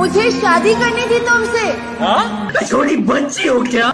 मुझे शादी करनी थी तुमसे। छोटी बच्ची हो क्या?